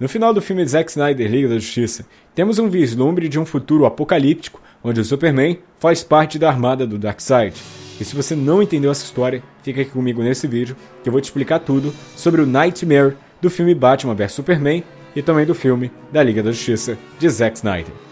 No final do filme Zack Snyder Liga da Justiça, temos um vislumbre de um futuro apocalíptico onde o Superman faz parte da armada do Darkseid. E se você não entendeu essa história, fica aqui comigo nesse vídeo que eu vou te explicar tudo sobre o Nightmare do filme Batman vs Superman e também do filme da Liga da Justiça de Zack Snyder.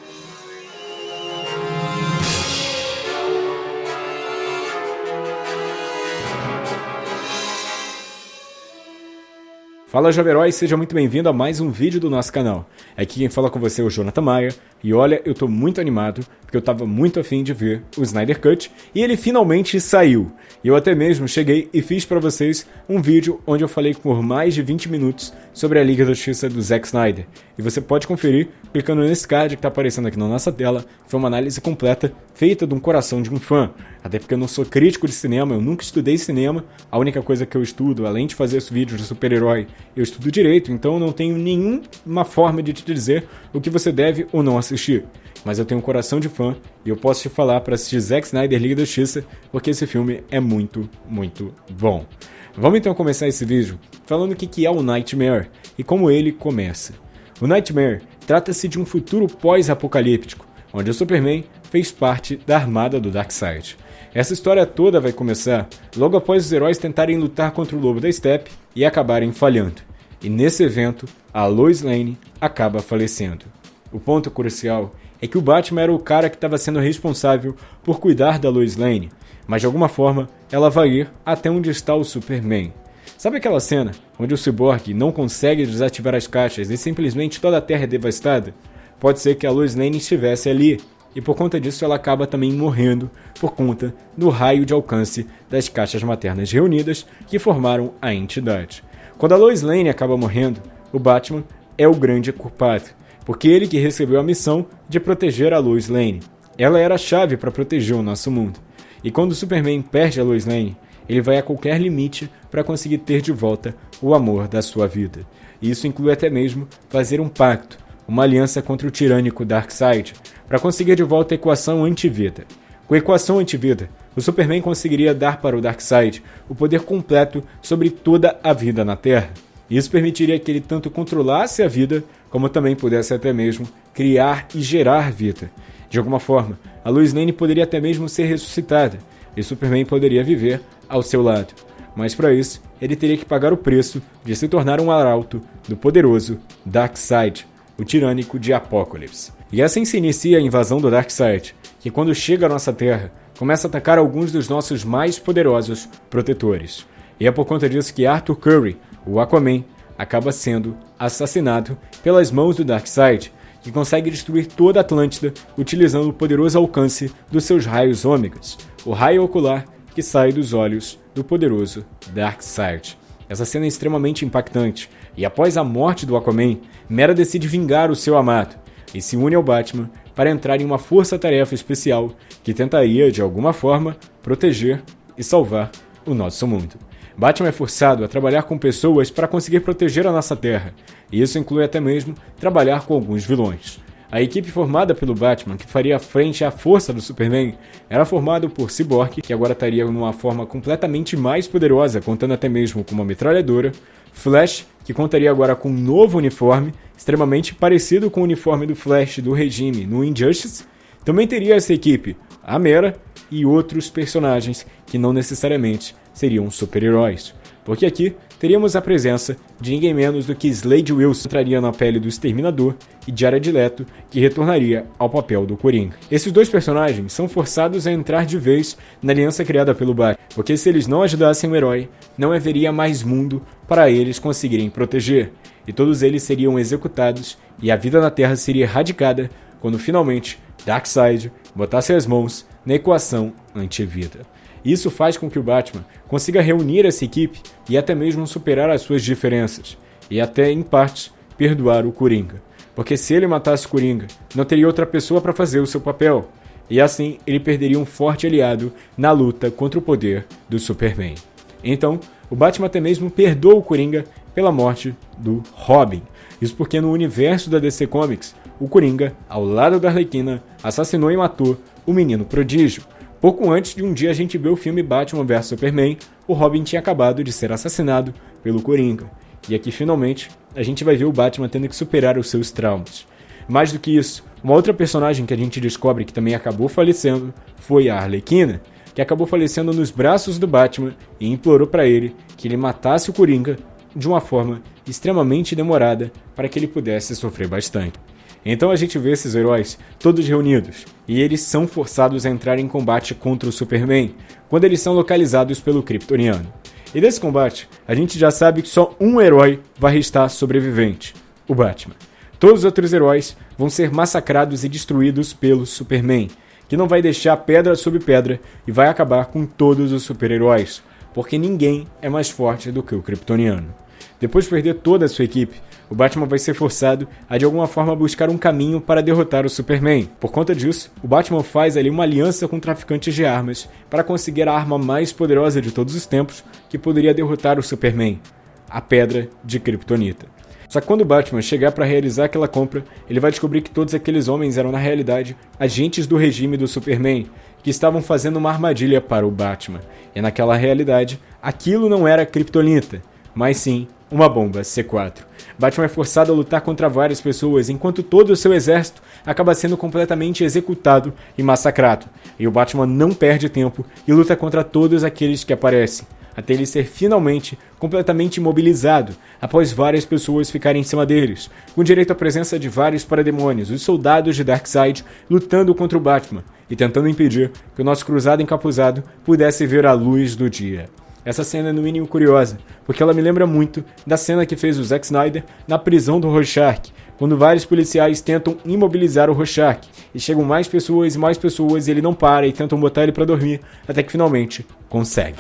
Fala Jovem Herói, seja muito bem-vindo a mais um vídeo do nosso canal. Aqui quem fala com você é o Jonathan Maia, e olha, eu tô muito animado, porque eu tava muito afim de ver o Snyder Cut, e ele finalmente saiu. E eu até mesmo cheguei e fiz para vocês um vídeo onde eu falei por mais de 20 minutos sobre a Liga da Justiça do Zack Snyder. E você pode conferir clicando nesse card que tá aparecendo aqui na nossa tela, foi uma análise completa feita de um coração de um fã. Até porque eu não sou crítico de cinema, eu nunca estudei cinema, a única coisa que eu estudo, além de fazer esse vídeo de super-herói, eu estudo direito, então eu não tenho nenhuma forma de te dizer o que você deve ou não assistir. Mas eu tenho um coração de fã e eu posso te falar para assistir Zack Snyder Liga da Justiça, porque esse filme é muito, muito bom. Vamos então começar esse vídeo falando o que é o Nightmare e como ele começa. O Nightmare trata-se de um futuro pós-apocalíptico, onde o Superman fez parte da armada do Darkseid. Essa história toda vai começar logo após os heróis tentarem lutar contra o Lobo da Steppe e acabarem falhando. E nesse evento, a Lois Lane acaba falecendo. O ponto crucial é que o Batman era o cara que estava sendo responsável por cuidar da Lois Lane, mas de alguma forma ela vai ir até onde está o Superman. Sabe aquela cena onde o Cyborg não consegue desativar as caixas e simplesmente toda a Terra é devastada? Pode ser que a Lois Lane estivesse ali e por conta disso ela acaba também morrendo por conta do raio de alcance das caixas maternas reunidas que formaram a entidade. Quando a Lois Lane acaba morrendo, o Batman é o grande culpado, porque ele que recebeu a missão de proteger a Lois Lane. Ela era a chave para proteger o nosso mundo. E quando o Superman perde a Lois Lane, ele vai a qualquer limite para conseguir ter de volta o amor da sua vida. E isso inclui até mesmo fazer um pacto, uma aliança contra o tirânico Darkseid, para conseguir de volta a equação antivida. Com a equação antivida, o Superman conseguiria dar para o Darkseid o poder completo sobre toda a vida na Terra. Isso permitiria que ele tanto controlasse a vida, como também pudesse até mesmo criar e gerar vida. De alguma forma, a Lois Lane poderia até mesmo ser ressuscitada, e Superman poderia viver ao seu lado. Mas para isso, ele teria que pagar o preço de se tornar um arauto do poderoso Darkseid, o tirânico de Apocalipse. E assim se inicia a invasão do Darkseid, que quando chega à nossa Terra, começa a atacar alguns dos nossos mais poderosos protetores. E é por conta disso que Arthur Curry, o Aquaman, acaba sendo assassinado pelas mãos do Darkseid, que consegue destruir toda a Atlântida utilizando o poderoso alcance dos seus raios ômegas, o raio ocular que sai dos olhos do poderoso Darkseid. Essa cena é extremamente impactante, e após a morte do Aquaman, Mera decide vingar o seu amado e se une ao Batman para entrar em uma força-tarefa especial que tentaria, de alguma forma, proteger e salvar o nosso mundo. Batman é forçado a trabalhar com pessoas para conseguir proteger a nossa Terra, e isso inclui até mesmo trabalhar com alguns vilões. A equipe formada pelo Batman, que faria frente à força do Superman, era formada por Cyborg, que agora estaria numa forma completamente mais poderosa, contando até mesmo com uma metralhadora, Flash, que contaria agora com um novo uniforme, extremamente parecido com o uniforme do Flash do regime no Injustice, também teria essa equipe a Mera e outros personagens que não necessariamente seriam super-heróis porque aqui teríamos a presença de ninguém menos do que Slade Wilson entraria na pele do Exterminador e Jared Leto, que retornaria ao papel do Coringa. Esses dois personagens são forçados a entrar de vez na aliança criada pelo Batman, porque se eles não ajudassem o herói, não haveria mais mundo para eles conseguirem proteger, e todos eles seriam executados e a vida na Terra seria erradicada quando finalmente Darkseid botasse as mãos na equação anti-vida. Isso faz com que o Batman consiga reunir essa equipe e até mesmo superar as suas diferenças, e até, em parte, perdoar o Coringa. Porque se ele matasse o Coringa, não teria outra pessoa para fazer o seu papel, e assim ele perderia um forte aliado na luta contra o poder do Superman. Então, o Batman até mesmo perdoa o Coringa pela morte do Robin. Isso porque no universo da DC Comics, o Coringa, ao lado da Arlequina, assassinou e matou o Menino Prodígio, Pouco antes de um dia a gente ver o filme Batman vs Superman, o Robin tinha acabado de ser assassinado pelo Coringa. E aqui finalmente a gente vai ver o Batman tendo que superar os seus traumas. Mais do que isso, uma outra personagem que a gente descobre que também acabou falecendo foi a Arlequina, que acabou falecendo nos braços do Batman e implorou para ele que ele matasse o Coringa de uma forma extremamente demorada para que ele pudesse sofrer bastante. Então a gente vê esses heróis todos reunidos e eles são forçados a entrar em combate contra o Superman quando eles são localizados pelo Kryptoniano. E desse combate, a gente já sabe que só um herói vai restar sobrevivente: o Batman. Todos os outros heróis vão ser massacrados e destruídos pelo Superman, que não vai deixar pedra sobre pedra e vai acabar com todos os super-heróis, porque ninguém é mais forte do que o Kryptoniano. Depois de perder toda a sua equipe, o Batman vai ser forçado a de alguma forma buscar um caminho para derrotar o Superman. Por conta disso, o Batman faz ali uma aliança com traficantes de armas para conseguir a arma mais poderosa de todos os tempos que poderia derrotar o Superman, a Pedra de Kryptonita. Só que quando o Batman chegar para realizar aquela compra, ele vai descobrir que todos aqueles homens eram na realidade agentes do regime do Superman, que estavam fazendo uma armadilha para o Batman. E naquela realidade, aquilo não era Kryptonita, mas sim uma bomba C4. Batman é forçado a lutar contra várias pessoas, enquanto todo o seu exército acaba sendo completamente executado e massacrado. E o Batman não perde tempo e luta contra todos aqueles que aparecem, até ele ser finalmente completamente imobilizado, após várias pessoas ficarem em cima deles, com direito à presença de vários parademônios, os soldados de Darkseid lutando contra o Batman e tentando impedir que o nosso cruzado encapuzado pudesse ver a luz do dia. Essa cena é no mínimo curiosa, porque ela me lembra muito da cena que fez o Zack Snyder na prisão do Rorschach, quando vários policiais tentam imobilizar o Rorschach, e chegam mais pessoas e mais pessoas e ele não para e tentam botar ele para dormir, até que finalmente consegue.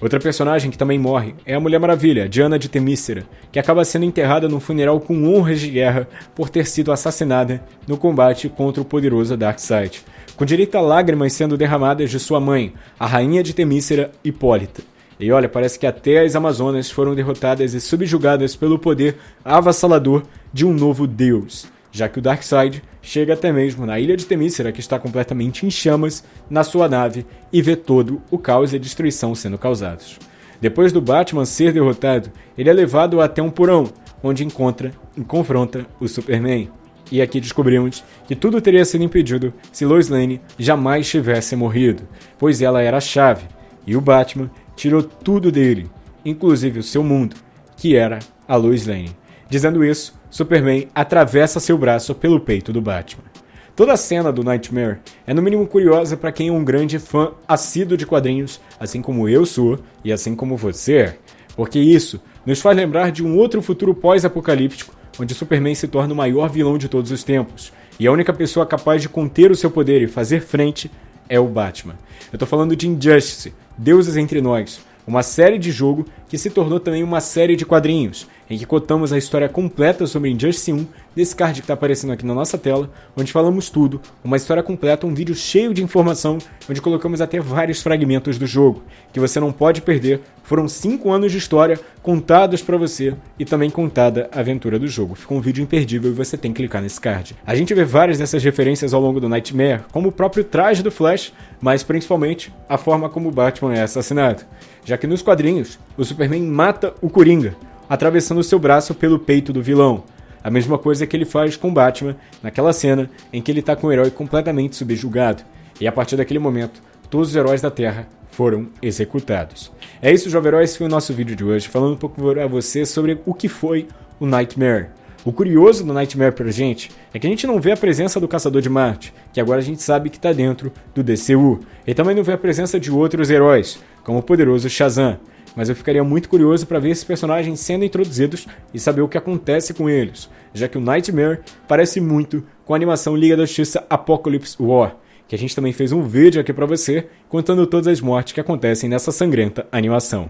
Outra personagem que também morre é a Mulher Maravilha, Diana de Temícera, que acaba sendo enterrada num funeral com honras de guerra por ter sido assassinada no combate contra o poderoso Darkseid com direito a lágrimas sendo derramadas de sua mãe, a rainha de Temícera, Hipólita. E olha, parece que até as Amazonas foram derrotadas e subjugadas pelo poder avassalador de um novo deus, já que o Darkseid chega até mesmo na ilha de Temícera, que está completamente em chamas, na sua nave e vê todo o caos e a destruição sendo causados. Depois do Batman ser derrotado, ele é levado até um porão, onde encontra e confronta o Superman. E aqui descobrimos que tudo teria sido impedido se Lois Lane jamais tivesse morrido, pois ela era a chave, e o Batman tirou tudo dele, inclusive o seu mundo, que era a Lois Lane. Dizendo isso, Superman atravessa seu braço pelo peito do Batman. Toda a cena do Nightmare é no mínimo curiosa para quem é um grande fã assíduo de quadrinhos, assim como eu sou e assim como você é, porque isso nos faz lembrar de um outro futuro pós-apocalíptico onde Superman se torna o maior vilão de todos os tempos, e a única pessoa capaz de conter o seu poder e fazer frente é o Batman. Eu tô falando de Injustice, Deuses Entre Nós, uma série de jogo que se tornou também uma série de quadrinhos, em que contamos a história completa sobre Injustice 1 desse card que está aparecendo aqui na nossa tela, onde falamos tudo, uma história completa, um vídeo cheio de informação, onde colocamos até vários fragmentos do jogo, que você não pode perder. Foram 5 anos de história contados para você e também contada a aventura do jogo. Ficou um vídeo imperdível e você tem que clicar nesse card. A gente vê várias dessas referências ao longo do Nightmare, como o próprio traje do Flash, mas principalmente a forma como Batman é assassinado, já que nos quadrinhos o Superman mata o Coringa, atravessando seu braço pelo peito do vilão. A mesma coisa que ele faz com Batman naquela cena em que ele está com o herói completamente subjugado. E a partir daquele momento, todos os heróis da Terra foram executados. É isso, jovem herói, esse foi o nosso vídeo de hoje, falando um pouco para você sobre o que foi o Nightmare. O curioso do Nightmare pra gente é que a gente não vê a presença do Caçador de Marte, que agora a gente sabe que está dentro do DCU, e também não vê a presença de outros heróis, como o poderoso Shazam mas eu ficaria muito curioso para ver esses personagens sendo introduzidos e saber o que acontece com eles, já que o Nightmare parece muito com a animação Liga da Justiça Apocalypse War, que a gente também fez um vídeo aqui para você contando todas as mortes que acontecem nessa sangrenta animação.